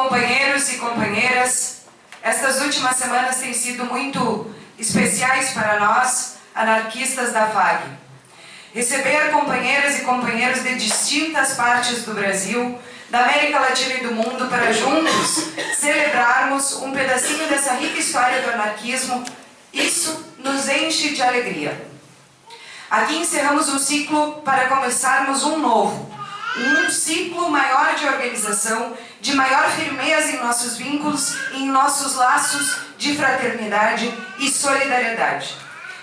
Companheiros e companheiras. Estas últimas semanas têm sido muito especiais para nós, anarquistas da FAG. Receber companheiras e companheiros de distintas partes do Brasil, da América Latina e do mundo, para juntos celebrarmos um pedacinho dessa rica história do anarquismo, isso nos enche de alegria. Aqui encerramos um ciclo para começarmos um novo, um ciclo maior de organização, de maior firmeza em nossos vínculos e em nossos laços de fraternidade e solidariedade.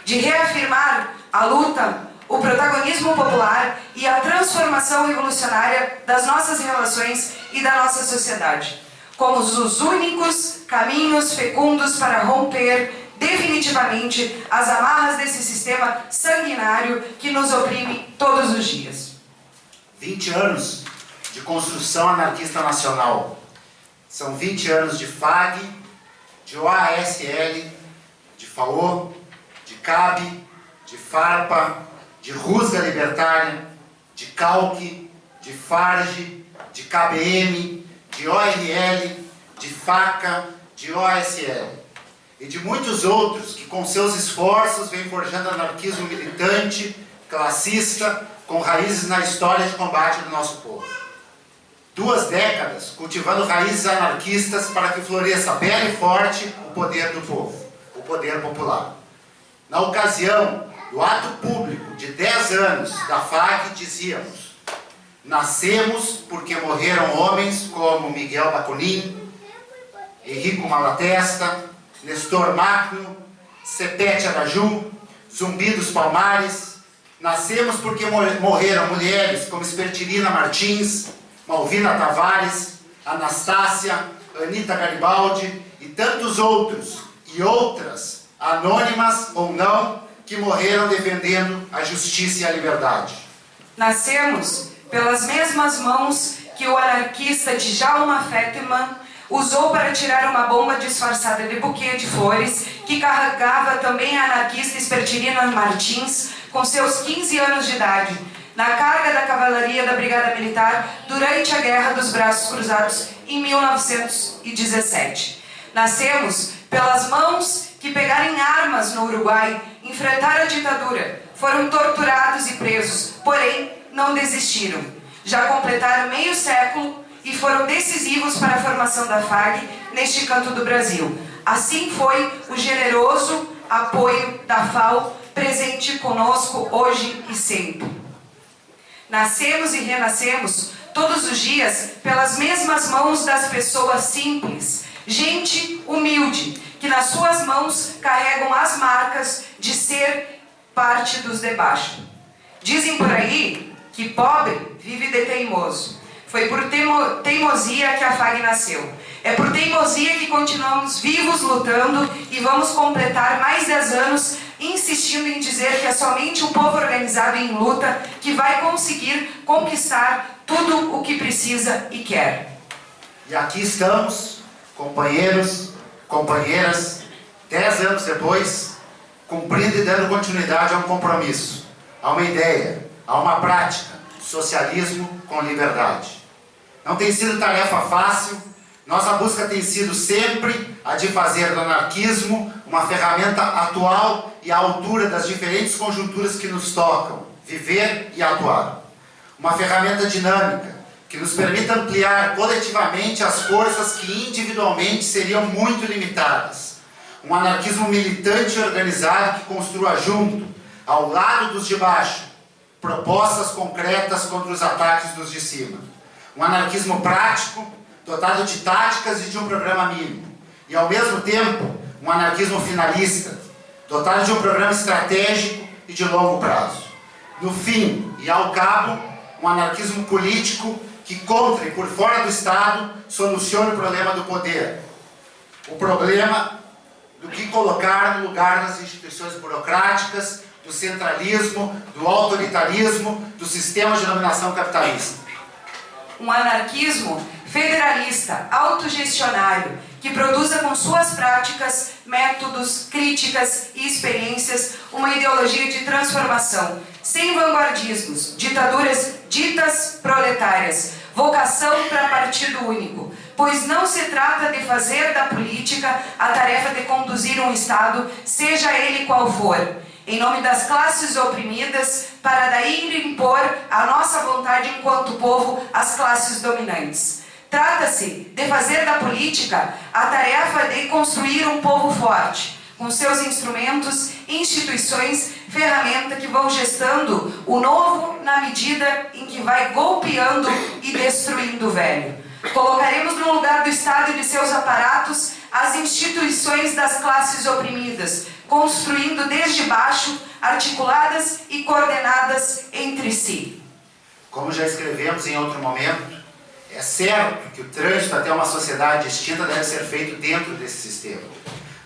De reafirmar a luta, o protagonismo popular e a transformação revolucionária das nossas relações e da nossa sociedade, como os únicos caminhos fecundos para romper definitivamente as amarras desse sistema sanguinário que nos oprime todos os dias. 20 anos de construção anarquista nacional. São 20 anos de FAG, de OASL, de FAO, de CAB, de FARPA, de Rusga Libertária, de CALC, de FARG, de KBM, de ORL, de FACA, de OSL e de muitos outros que com seus esforços vêm forjando anarquismo militante, classista, com raízes na história de combate do nosso povo. Duas décadas cultivando raízes anarquistas para que floresça belo e forte o poder do povo, o poder popular. Na ocasião do ato público de 10 anos da FAG, dizíamos Nascemos porque morreram homens como Miguel Baconin, Henrico Malatesta, Nestor Magno, Sepete Araju, Zumbi dos Palmares. Nascemos porque morreram mulheres como Espertirina Martins, Malvina Tavares, Anastácia, Anita Garibaldi e tantos outros e outras, anônimas ou não, que morreram defendendo a justiça e a liberdade. Nascemos pelas mesmas mãos que o anarquista Djalma Fetterman usou para tirar uma bomba disfarçada de buquê de flores que carregava também a anarquista Espertirina Martins com seus 15 anos de idade, na carga da cavalaria da Brigada Militar durante a Guerra dos Braços Cruzados em 1917. Nascemos pelas mãos que pegaram armas no Uruguai, enfrentaram a ditadura, foram torturados e presos, porém não desistiram. Já completaram meio século e foram decisivos para a formação da FAG neste canto do Brasil. Assim foi o generoso apoio da FAO presente conosco hoje e sempre. Nascemos e renascemos todos os dias pelas mesmas mãos das pessoas simples, gente humilde, que nas suas mãos carregam as marcas de ser parte dos de baixo. Dizem por aí que pobre vive de teimoso. Foi por teimosia que a FAG nasceu. É por teimosia que continuamos vivos lutando e vamos completar mais 10 anos insistindo em dizer que é somente o povo organizado em luta que vai conseguir conquistar tudo o que precisa e quer. E aqui estamos, companheiros, companheiras, 10 anos depois, cumprindo e dando continuidade a um compromisso, a uma ideia, a uma prática, socialismo com liberdade. Não tem sido tarefa fácil, nossa busca tem sido sempre a de fazer do anarquismo uma ferramenta atual e à altura das diferentes conjunturas que nos tocam, viver e atuar. Uma ferramenta dinâmica, que nos permita ampliar coletivamente as forças que individualmente seriam muito limitadas. Um anarquismo militante e organizado que construa junto, ao lado dos de baixo, propostas concretas contra os ataques dos de cima um anarquismo prático, dotado de táticas e de um programa mínimo. E, ao mesmo tempo, um anarquismo finalista, dotado de um programa estratégico e de longo prazo. No fim e ao cabo, um anarquismo político que, contra e por fora do Estado, solucione o problema do poder. O problema do que colocar no lugar das instituições burocráticas, do centralismo, do autoritarismo, do sistema de dominação capitalista um anarquismo federalista, autogestionário, que produza com suas práticas, métodos, críticas e experiências uma ideologia de transformação, sem vanguardismos, ditaduras ditas proletárias, vocação para partido único, pois não se trata de fazer da política a tarefa de conduzir um Estado, seja ele qual for, em nome das classes oprimidas, para daí impor a nossa vontade enquanto povo às classes dominantes. Trata-se de fazer da política a tarefa de construir um povo forte, com seus instrumentos, instituições, ferramentas que vão gestando o novo na medida em que vai golpeando e destruindo o velho. Colocaremos no lugar do Estado e de seus aparatos as instituições das classes oprimidas, construindo desde baixo, articuladas e coordenadas entre si. Como já escrevemos em outro momento, é certo que o trânsito até uma sociedade extinta deve ser feito dentro desse sistema.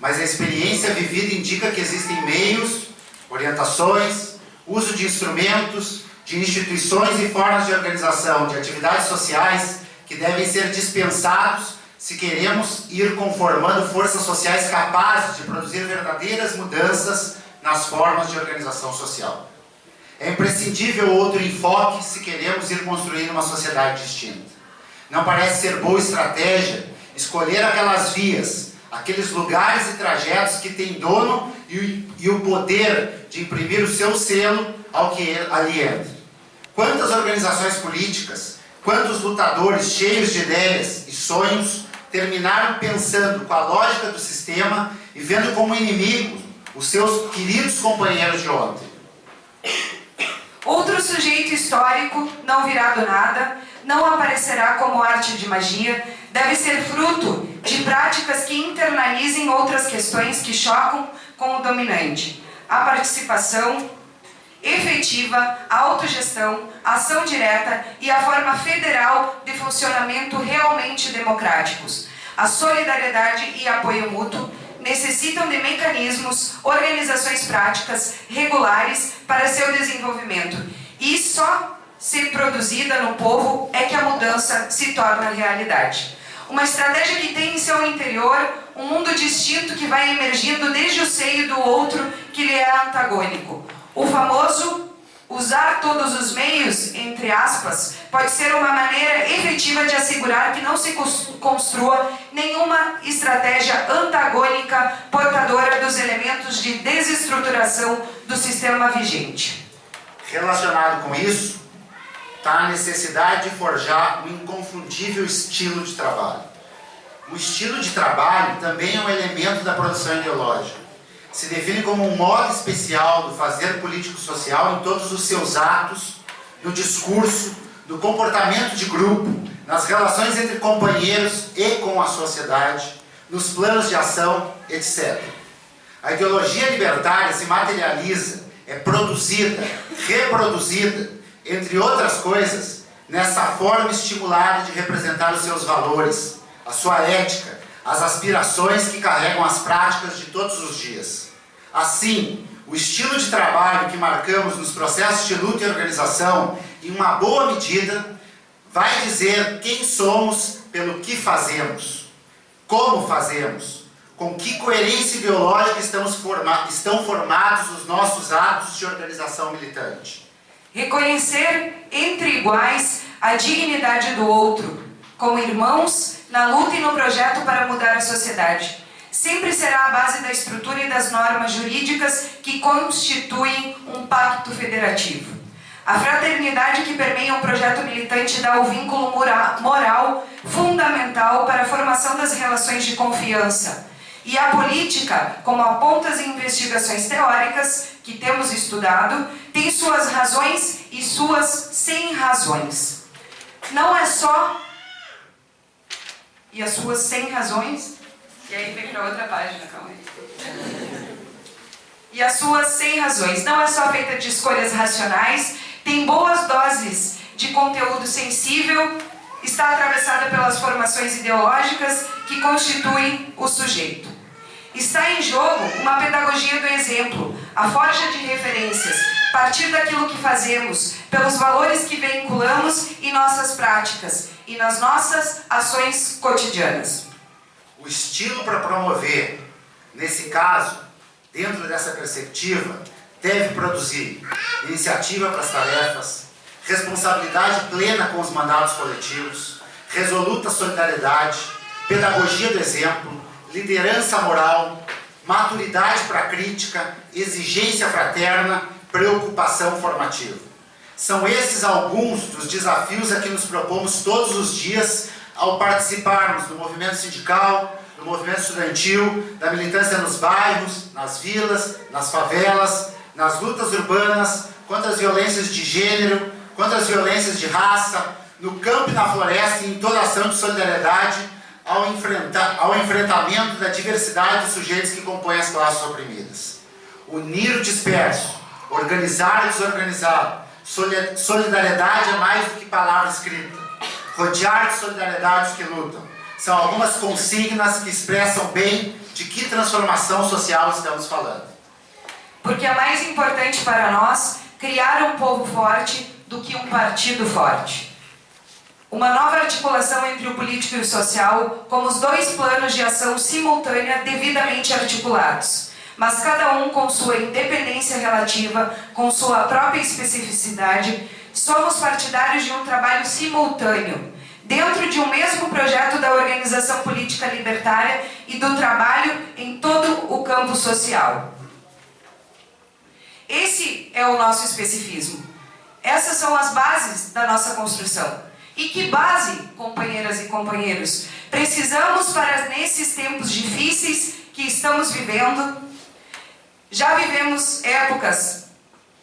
Mas a experiência vivida indica que existem meios, orientações, uso de instrumentos, de instituições e formas de organização, de atividades sociais que devem ser dispensados se queremos ir conformando forças sociais capazes de produzir verdadeiras mudanças nas formas de organização social. É imprescindível outro enfoque se queremos ir construindo uma sociedade distinta. Não parece ser boa estratégia escolher aquelas vias, aqueles lugares e trajetos que têm dono e, e o poder de imprimir o seu selo ao que ali entra. Quantas organizações políticas, quantos lutadores cheios de ideias e sonhos terminaram pensando com a lógica do sistema e vendo como inimigo os seus queridos companheiros de ontem. Outro sujeito histórico não virá do nada, não aparecerá como arte de magia, deve ser fruto de práticas que internalizem outras questões que chocam com o dominante. A participação efetiva, a autogestão, a ação direta e a forma federal de funcionamento realmente democráticos. A solidariedade e apoio mútuo necessitam de mecanismos, organizações práticas regulares para seu desenvolvimento. E só ser produzida no povo é que a mudança se torna realidade. Uma estratégia que tem em seu interior um mundo distinto que vai emergindo desde o seio do outro que lhe é antagônico. O famoso usar todos os meios, entre aspas, pode ser uma maneira efetiva de assegurar que não se construa nenhuma estratégia antagônica portadora dos elementos de desestruturação do sistema vigente. Relacionado com isso, está a necessidade de forjar um inconfundível estilo de trabalho. O estilo de trabalho também é um elemento da produção ideológica. Se define como um modo especial do fazer político-social em todos os seus atos, no discurso, no comportamento de grupo, nas relações entre companheiros e com a sociedade, nos planos de ação, etc. A ideologia libertária se materializa, é produzida, reproduzida entre outras coisas, nessa forma estimulada de representar os seus valores, a sua ética, as aspirações que carregam as práticas de todos os dias. Assim, o estilo de trabalho que marcamos nos processos de luta e organização, em uma boa medida, vai dizer quem somos pelo que fazemos, como fazemos, com que coerência ideológica estamos forma estão formados os nossos atos de organização militante. Reconhecer entre iguais a dignidade do outro, como irmãos na luta e no projeto para mudar a sociedade. Sempre será a base da estrutura e das normas jurídicas que constituem um pacto federativo. A fraternidade que permeia o projeto militante dá o vínculo moral fundamental para a formação das relações de confiança. E a política, como aponta as investigações teóricas que temos estudado, tem suas razões e suas sem razões. Não é só... E as suas sem razões... E aí vem para outra página, calma aí. E as suas sem razões. Não é só feita de escolhas racionais, tem boas doses de conteúdo sensível, está atravessada pelas formações ideológicas que constituem o sujeito. Está em jogo uma pedagogia do exemplo, a forja de referências, partir daquilo que fazemos, pelos valores que vinculamos em nossas práticas e nas nossas ações cotidianas. O estilo para promover, nesse caso, dentro dessa perspectiva, deve produzir iniciativa para as tarefas, responsabilidade plena com os mandatos coletivos, resoluta solidariedade, pedagogia do exemplo, liderança moral, maturidade para a crítica, exigência fraterna, preocupação formativa. São esses alguns dos desafios a que nos propomos todos os dias ao participarmos do movimento sindical, do movimento estudantil, da militância nos bairros, nas vilas, nas favelas, nas lutas urbanas, contra as violências de gênero, contra as violências de raça, no campo e na floresta e em toda ação de solidariedade ao, enfrentar, ao enfrentamento da diversidade de sujeitos que compõem as classes oprimidas. Unir o disperso, organizar o desorganizado, solidariedade é mais do que palavra escrita, rodear de solidariedade os que lutam. São algumas consignas que expressam bem de que transformação social estamos falando. Porque é mais importante para nós criar um povo forte do que um partido forte. Uma nova articulação entre o político e o social, como os dois planos de ação simultânea devidamente articulados, mas cada um com sua independência relativa, com sua própria especificidade, somos partidários de um trabalho simultâneo, dentro de um mesmo projeto da organização política libertária e do trabalho em todo o campo social. Esse é o nosso especificismo. Essas são as bases da nossa construção. E que base, companheiras e companheiros, precisamos para nesses tempos difíceis que estamos vivendo? Já vivemos épocas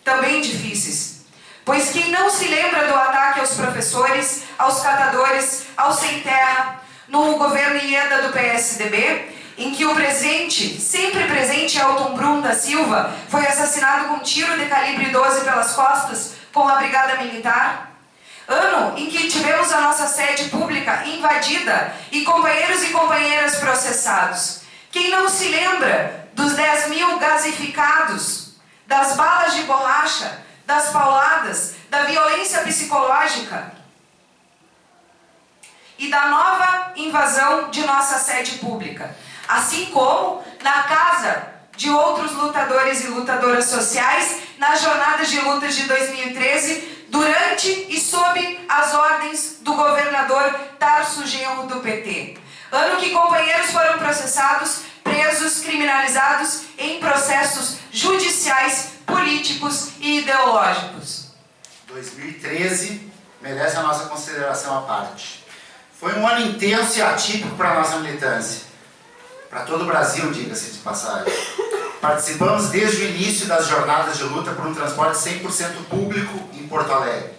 também difíceis, pois quem não se lembra do ataque aos professores, aos catadores, aos sem terra, no governo Ieda do PSDB, em que o presente, sempre presente Elton Brum da Silva, foi assassinado com um tiro de calibre 12 pelas costas com a brigada militar? Ano em que tivemos a nossa sede pública invadida e companheiros e companheiras processados. Quem não se lembra dos 10 mil gasificados, das balas de borracha, das pauladas, da violência psicológica e da nova invasão de nossa sede pública. Assim como na casa de outros lutadores e lutadoras sociais nas jornadas de lutas de 2013 durante e sob as ordens do governador Tarso Genro do PT. Ano que companheiros foram processados, presos, criminalizados em processos judiciais, políticos e ideológicos. 2013 merece a nossa consideração à parte. Foi um ano intenso e atípico para a nossa militância. Para todo o Brasil, diga-se de passagem. Participamos desde o início das jornadas de luta por um transporte 100% público em Porto Alegre.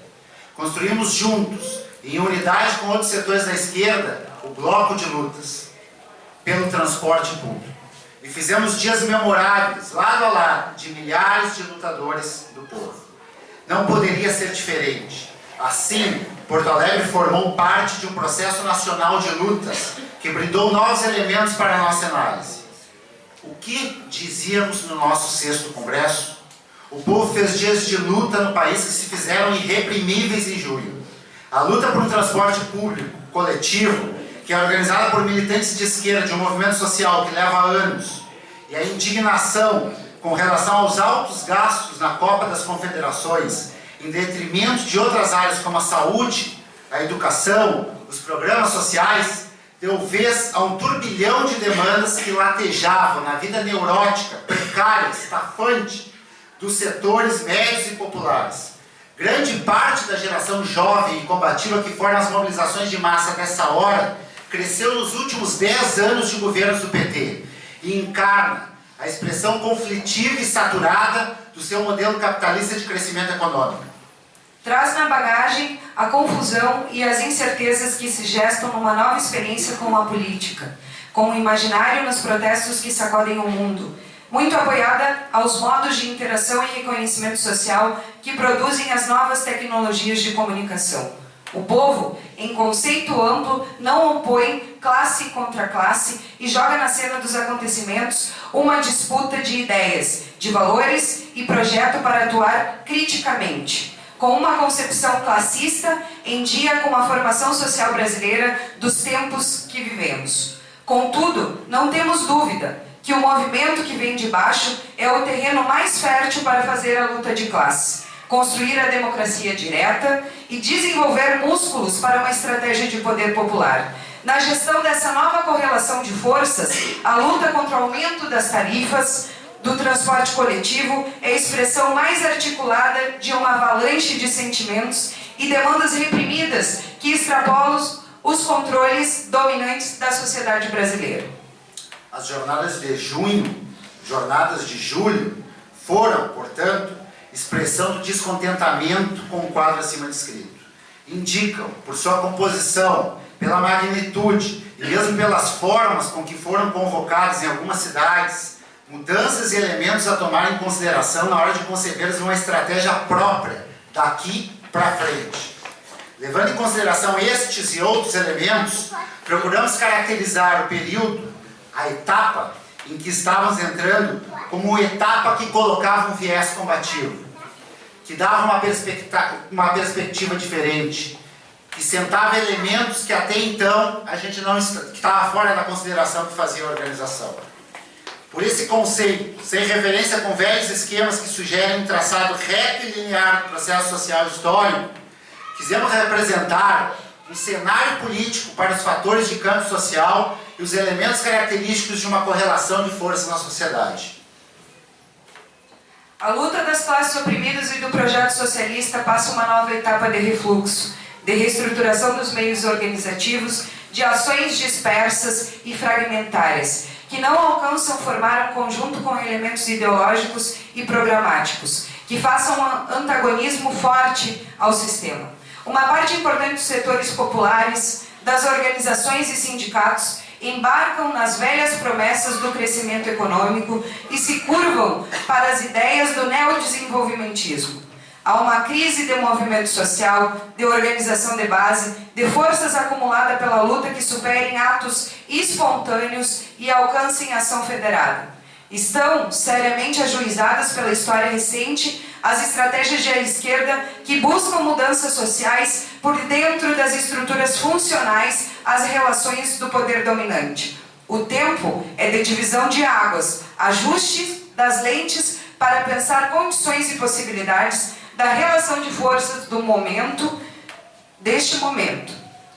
Construímos juntos, em unidade com outros setores da esquerda, o bloco de lutas pelo transporte público. E fizemos dias memoráveis, lado a lado, de milhares de lutadores do povo. Não poderia ser diferente. Assim, Porto Alegre formou parte de um processo nacional de lutas que brindou novos elementos para a nossa análise o que dizíamos no nosso sexto congresso? O povo fez dias de luta no país que se fizeram irreprimíveis em julho. A luta por um transporte público, coletivo, que é organizada por militantes de esquerda de um movimento social que leva anos, e a indignação com relação aos altos gastos na Copa das Confederações, em detrimento de outras áreas como a saúde, a educação, os programas sociais, deu vez a um turbilhão de demandas que latejavam na vida neurótica, precária, estafante dos setores médios e populares. Grande parte da geração jovem e combativa que foram as mobilizações de massa dessa hora cresceu nos últimos 10 anos de governos do PT e encarna a expressão conflitiva e saturada do seu modelo capitalista de crescimento econômico. Traz na bagagem a confusão e as incertezas que se gestam numa nova experiência com a política, com o imaginário nos protestos que sacodem o mundo, muito apoiada aos modos de interação e reconhecimento social que produzem as novas tecnologias de comunicação. O povo, em conceito amplo, não opõe classe contra classe e joga na cena dos acontecimentos uma disputa de ideias, de valores e projeto para atuar criticamente com uma concepção classista em dia com a formação social brasileira dos tempos que vivemos. Contudo, não temos dúvida que o movimento que vem de baixo é o terreno mais fértil para fazer a luta de classe. Construir a democracia direta e desenvolver músculos para uma estratégia de poder popular. Na gestão dessa nova correlação de forças, a luta contra o aumento das tarifas do transporte coletivo é a expressão mais articulada de uma avalanche de sentimentos e demandas reprimidas que extrapolam os controles dominantes da sociedade brasileira. As jornadas de junho, jornadas de julho, foram, portanto, expressão do descontentamento com o quadro acima descrito. Indicam, por sua composição, pela magnitude e mesmo pelas formas com que foram convocados em algumas cidades, mudanças e elementos a tomar em consideração na hora de conceber uma estratégia própria daqui para frente. Levando em consideração estes e outros elementos, procuramos caracterizar o período, a etapa em que estávamos entrando, como etapa que colocava um viés combativo, que dava uma, uma perspectiva diferente, que sentava elementos que até então a gente não estava fora da consideração que fazia a organização. Por esse conceito, sem referência com velhos esquemas que sugerem um traçado reto e linear do processo social histórico, quisemos representar um cenário político para os fatores de campo social e os elementos característicos de uma correlação de forças na sociedade. A luta das classes oprimidas e do projeto socialista passa uma nova etapa de refluxo, de reestruturação dos meios organizativos, de ações dispersas e fragmentárias, que não alcançam formar um conjunto com elementos ideológicos e programáticos, que façam um antagonismo forte ao sistema. Uma parte importante dos setores populares, das organizações e sindicatos embarcam nas velhas promessas do crescimento econômico e se curvam para as ideias do neodesenvolvimentismo. Há uma crise de movimento social, de organização de base, de forças acumuladas pela luta que superem atos espontâneos e alcancem ação federada. Estão seriamente ajuizadas pela história recente as estratégias de esquerda que buscam mudanças sociais por dentro das estruturas funcionais às relações do poder dominante. O tempo é de divisão de águas, ajuste das lentes para pensar condições e possibilidades da relação de forças do momento, deste momento.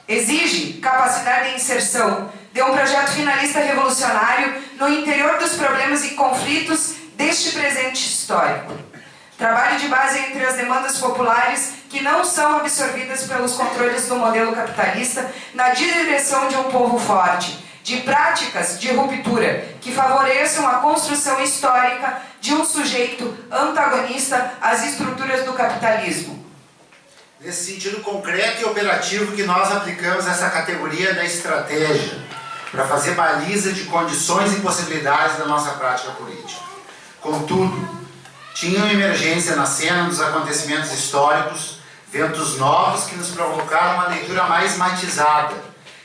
Exige capacidade de inserção de um projeto finalista revolucionário no interior dos problemas e conflitos deste presente histórico. Trabalho de base entre as demandas populares que não são absorvidas pelos controles do modelo capitalista na direção de um povo forte, de práticas de ruptura que favoreçam a construção histórica de um sujeito antagonista às estruturas do capitalismo. Nesse sentido concreto e operativo que nós aplicamos essa categoria da estratégia, para fazer baliza de condições e possibilidades da nossa prática política. Contudo, tinha uma emergência na cena dos acontecimentos históricos, ventos novos que nos provocaram uma leitura mais matizada,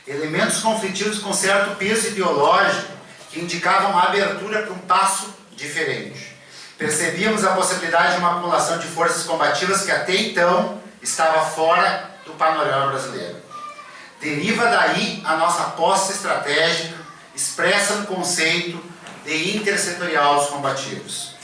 elementos conflitivos com certo peso ideológico que indicavam uma abertura para um passo diferente. Percebíamos a possibilidade de uma acumulação de forças combativas que até então estava fora do panorama brasileiro. Deriva daí a nossa posse estratégica, expressa no conceito de intersetorial combativos.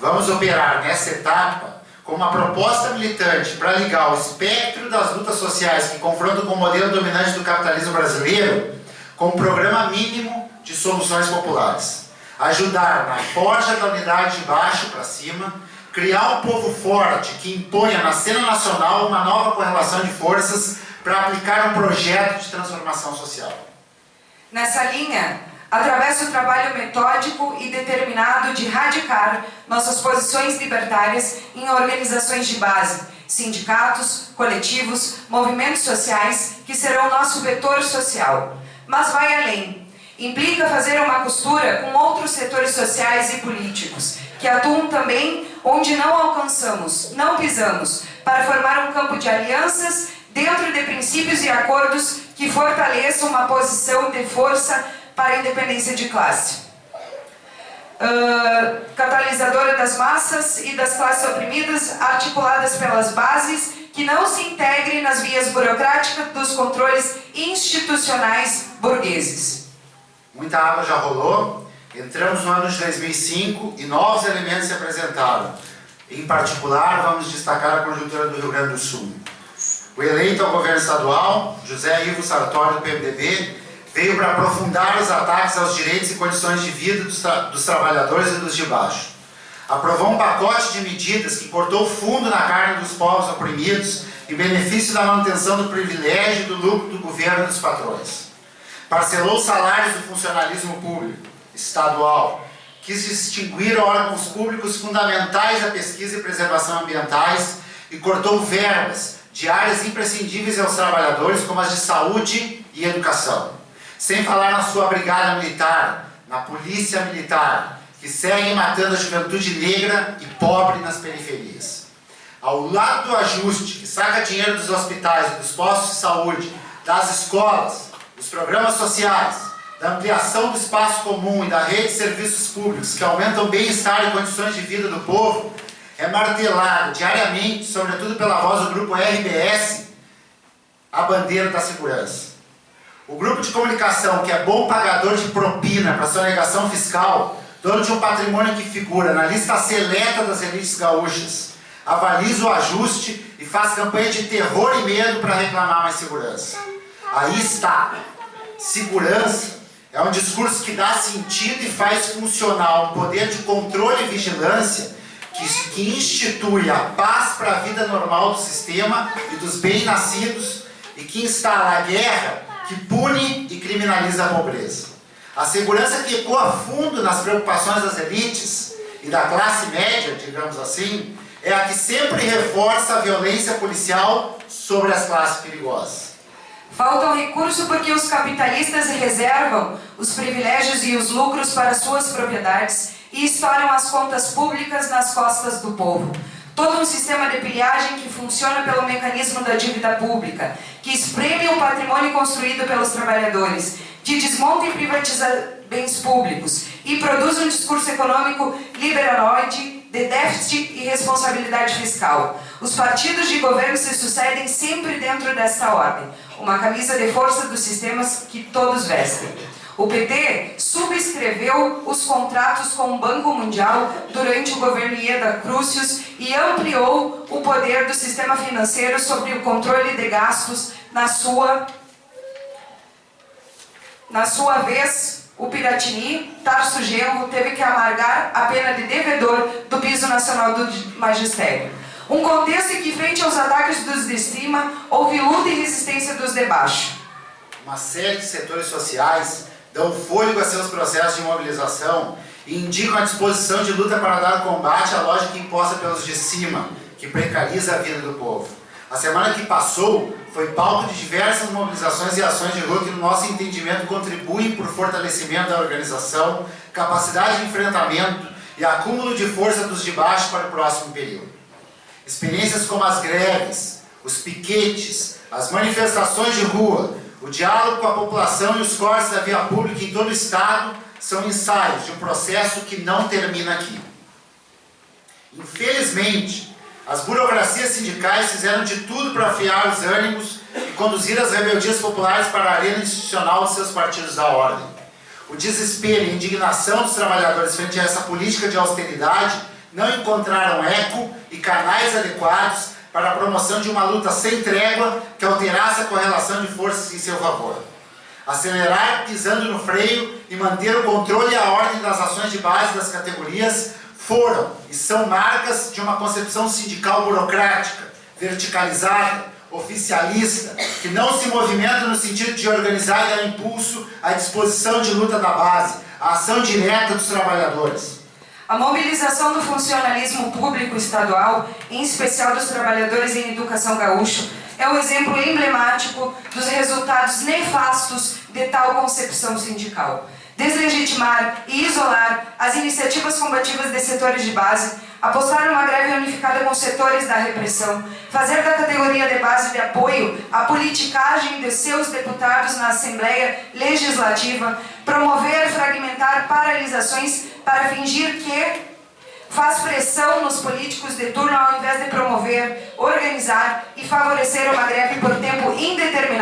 Vamos operar nessa etapa com uma proposta militante para ligar o espectro das lutas sociais que confrontam com o modelo dominante do capitalismo brasileiro com um programa mínimo de soluções populares. Ajudar na forja da unidade de baixo para cima, criar um povo forte que imponha na cena nacional uma nova correlação de forças para aplicar um projeto de transformação social. Nessa linha, através do trabalho metódico e determinado de radicar nossas posições libertárias em organizações de base, sindicatos, coletivos, movimentos sociais, que serão nosso vetor social. Mas vai além. Implica fazer uma costura com outros setores sociais e políticos, que atuam também onde não alcançamos, não pisamos, para formar um campo de alianças dentro de princípios e acordos que fortaleçam uma posição de força para a independência de classe. Uh, catalisadora das massas e das classes oprimidas, articuladas pelas bases, que não se integre nas vias burocráticas dos controles institucionais burgueses. Muita água já rolou, entramos no ano de 2005 e novos elementos se apresentaram. Em particular, vamos destacar a conjuntura do Rio Grande do Sul. O eleito ao governo estadual, José Ivo Sartori, do PMDB, veio para aprofundar os ataques aos direitos e condições de vida dos, tra dos trabalhadores e dos de baixo. Aprovou um pacote de medidas que cortou fundo na carne dos povos oprimidos em benefício da manutenção do privilégio e do lucro do governo e dos patrões. Parcelou os salários do funcionalismo público, estadual, quis distinguir órgãos públicos fundamentais à pesquisa e preservação ambientais e cortou verbas de áreas imprescindíveis aos trabalhadores, como as de saúde e educação. Sem falar na sua brigada militar, na polícia militar, que segue matando a juventude negra e pobre nas periferias. Ao lado do ajuste, que saca dinheiro dos hospitais, dos postos de saúde, das escolas, dos programas sociais, da ampliação do espaço comum e da rede de serviços públicos que aumentam o bem-estar e condições de vida do povo, é martelado diariamente, sobretudo pela voz do grupo RBS, a bandeira da segurança. O grupo de comunicação, que é bom pagador de propina para sonegação fiscal, dono de um patrimônio que figura na lista seleta das elites gaúchas, avaliza o ajuste e faz campanha de terror e medo para reclamar mais segurança. Aí está. Segurança é um discurso que dá sentido e faz funcionar um poder de controle e vigilância que, que institui a paz para a vida normal do sistema e dos bem-nascidos e que instala a guerra que pune e criminaliza a pobreza. A segurança que ecoa fundo nas preocupações das elites e da classe média, digamos assim, é a que sempre reforça a violência policial sobre as classes perigosas. Faltam recursos porque os capitalistas reservam os privilégios e os lucros para suas propriedades e estouram as contas públicas nas costas do povo. Todo um sistema de pilhagem que funciona pelo mecanismo da dívida pública, que espreme o patrimônio construído pelos trabalhadores, que desmonta e privatiza bens públicos e produz um discurso econômico liberaloide de déficit e responsabilidade fiscal. Os partidos de governo se sucedem sempre dentro dessa ordem, uma camisa de força dos sistemas que todos vestem. O PT subscreveu os contratos com o Banco Mundial durante o governo Ieda Crucius e ampliou o poder do sistema financeiro sobre o controle de gastos na sua, na sua vez, o Piratini, Tarso Genro, teve que amargar a pena de devedor do piso nacional do magistério. Um contexto em que, frente aos ataques dos de cima, houve luta e resistência dos de baixo. Uma série de setores sociais dão fôlego a seus processos de mobilização e indicam a disposição de luta para dar combate à lógica imposta pelos de cima, que precariza a vida do povo. A semana que passou foi palco de diversas mobilizações e ações de rua que, no nosso entendimento, contribuem por fortalecimento da organização, capacidade de enfrentamento e acúmulo de força dos de baixo para o próximo período. Experiências como as greves, os piquetes, as manifestações de rua, o diálogo com a população e os cortes da via pública em todo o Estado são ensaios de um processo que não termina aqui. Infelizmente, as burocracias sindicais fizeram de tudo para afiar os ânimos e conduzir as rebeldias populares para a arena institucional de seus partidos da ordem. O desespero e indignação dos trabalhadores frente a essa política de austeridade não encontraram eco e canais adequados para a promoção de uma luta sem trégua que alterasse a correlação de forças em seu favor. Acelerar pisando no freio e manter o controle e a ordem das ações de base das categorias foram e são marcas de uma concepção sindical burocrática, verticalizada, oficialista, que não se movimenta no sentido de organizar e dar impulso à disposição de luta da base, à ação direta dos trabalhadores. A mobilização do funcionalismo público estadual, em especial dos trabalhadores em educação gaúcho, é um exemplo emblemático dos resultados nefastos de tal concepção sindical. Deslegitimar e isolar as iniciativas combativas de setores de base, apostar numa greve unificada com setores da repressão, fazer da categoria de base de apoio a politicagem de seus deputados na Assembleia Legislativa, promover, fragmentar paralisações para fingir que faz pressão nos políticos de turno ao invés de promover, organizar e favorecer uma greve por tempo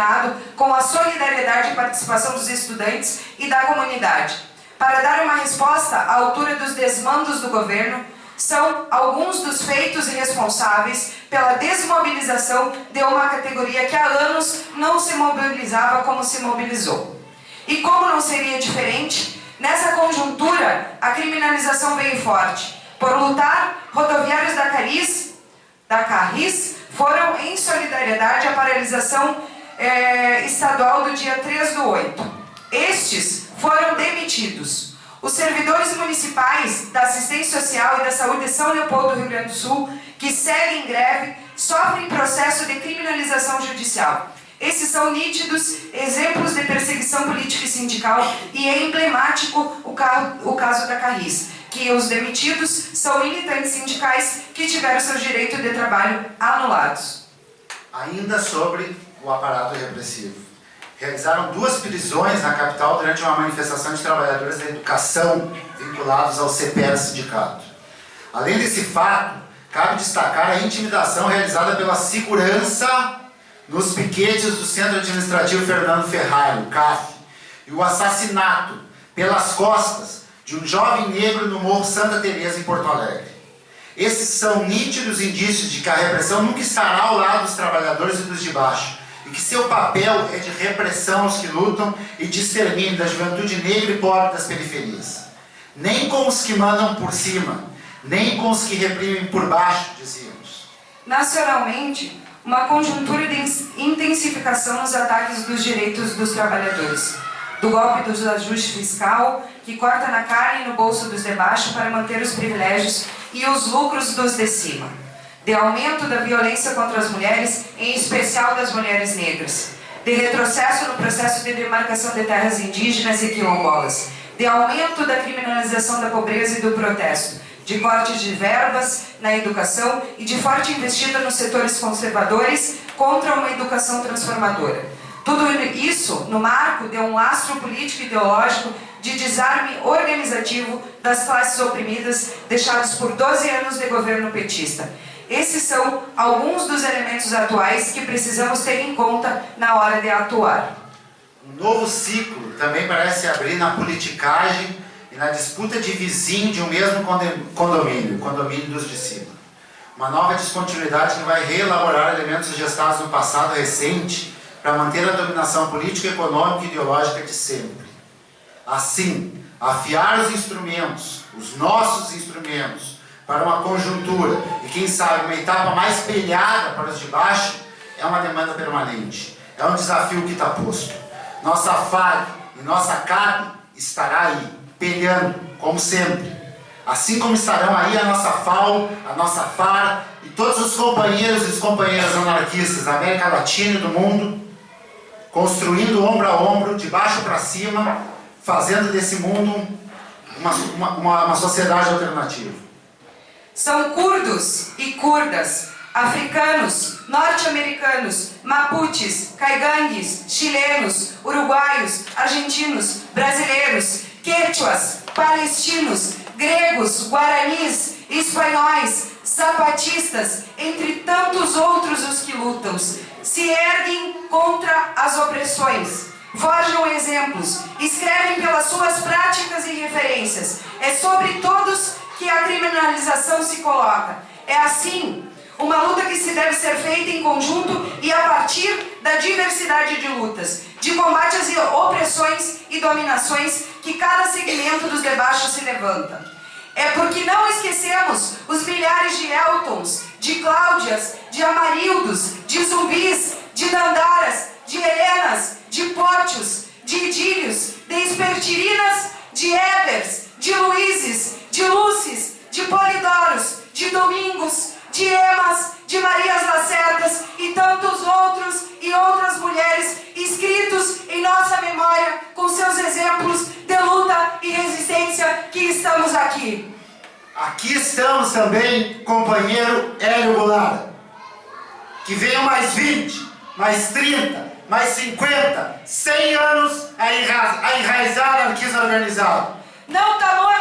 indeterminado com a solidariedade e participação dos estudantes e da comunidade. Para dar uma resposta à altura dos desmandos do governo, são alguns dos feitos responsáveis pela desmobilização de uma categoria que há anos não se mobilizava como se mobilizou. E como não seria diferente, nessa conjuntura a criminalização veio forte. Por lutar, rodoviários da Caris, da Carris foram em solidariedade à paralisação eh, estadual do dia 3 do 8. Estes foram demitidos. Os servidores municipais da assistência social e da saúde de São Leopoldo do Rio Grande do Sul, que seguem greve, sofrem processo de criminalização judicial. Esses são nítidos exemplos de perseguição política e sindical e é emblemático o, caso da Carris, que os demitidos são militantes sindicais que tiveram seus direitos de trabalho anulados. Ainda sobre o aparato repressivo. Realizaram duas prisões na capital durante uma manifestação de trabalhadores da educação vinculados ao CPR sindicato. Além desse fato, cabe destacar a intimidação realizada pela segurança nos piquetes do Centro Administrativo Fernando Ferrari, o CAF, e o assassinato pelas costas de um jovem negro no Morro Santa Teresa em Porto Alegre. Esses são nítidos indícios de que a repressão nunca estará ao lado dos trabalhadores e dos de baixo, que seu papel é de repressão aos que lutam e de extermínio da juventude negra e pobre das periferias. Nem com os que mandam por cima, nem com os que reprimem por baixo, dizíamos. Nacionalmente, uma conjuntura de intensificação nos ataques dos direitos dos trabalhadores, do golpe do ajuste fiscal, que corta na carne e no bolso dos de baixo para manter os privilégios e os lucros dos de cima, de aumento da violência contra as mulheres, em especial das mulheres negras, de retrocesso no processo de demarcação de terras indígenas e quilombolas, de aumento da criminalização da pobreza e do protesto, de cortes de verbas na educação e de forte investida nos setores conservadores contra uma educação transformadora. Tudo isso no marco de um lastro político e ideológico de desarme organizativo das classes oprimidas deixados por 12 anos de governo petista. Esses são alguns dos elementos atuais que precisamos ter em conta na hora de atuar. Um novo ciclo também parece abrir na politicagem e na disputa de vizinho de um mesmo condomínio, condomínio dos de cima. Uma nova descontinuidade que vai reelaborar elementos gestados no passado recente para manter a dominação política, econômica e ideológica de sempre. Assim, afiar os instrumentos, os nossos instrumentos, para uma conjuntura e, quem sabe, uma etapa mais espelhada para os de baixo, é uma demanda permanente. É um desafio que está posto. Nossa FAG e nossa CAB estará aí peleando, como sempre. Assim como estarão aí a nossa FAO, a nossa FAR e todos os companheiros e companheiras anarquistas da América Latina e do mundo, construindo ombro a ombro, de baixo para cima, fazendo desse mundo uma, uma, uma sociedade alternativa. São curdos e curdas, africanos, norte-americanos, mapuches, caigangues, chilenos, uruguaios, argentinos, brasileiros, quechuas, palestinos, gregos, guaranis, espanhóis, zapatistas, entre tantos outros os que lutam, se erguem contra as opressões, forjam exemplos, escrevem pelas suas práticas e referências. É sobre todos que a criminalização se coloca. É assim uma luta que se deve ser feita em conjunto e a partir da diversidade de lutas, de combate às opressões e dominações que cada segmento dos debaixos se levanta. É porque não esquecemos os milhares de Eltons, de Cláudias, de Amarildos, de Zumbis, de Dandaras, de Helenas, de Pótios, de Idílios, de Espertirinas, de Ebers, de Luizes, de Lúcis, de Polidoros, de Domingos, de Emas, de Marias Lacerdas e tantos outros e outras mulheres inscritos em nossa memória com seus exemplos de luta e resistência que estamos aqui. Aqui estamos também, companheiro Hélio Goulart. Que venham mais 20, mais 30, mais 50, 100 anos a enraizar a anarquismo organizado. Não tá